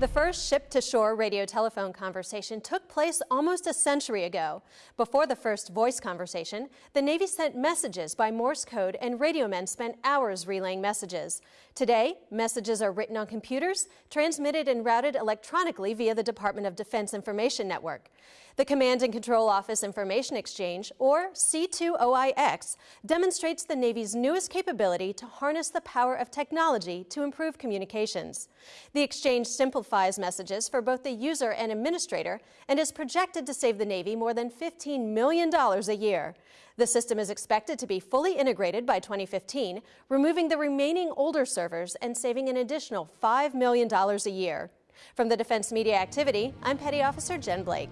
The first ship-to-shore radio telephone conversation took place almost a century ago. Before the first voice conversation, the Navy sent messages by Morse code and radio men spent hours relaying messages. Today, messages are written on computers, transmitted and routed electronically via the Department of Defense Information Network. The Command and Control Office Information Exchange, or C2OIX, demonstrates the Navy's newest capability to harness the power of technology to improve communications. The exchange simplifies messages for both the user and administrator and is projected to save the Navy more than $15 million a year. The system is expected to be fully integrated by 2015, removing the remaining older servers and saving an additional $5 million a year. From the Defense Media Activity, I'm Petty Officer Jen Blake.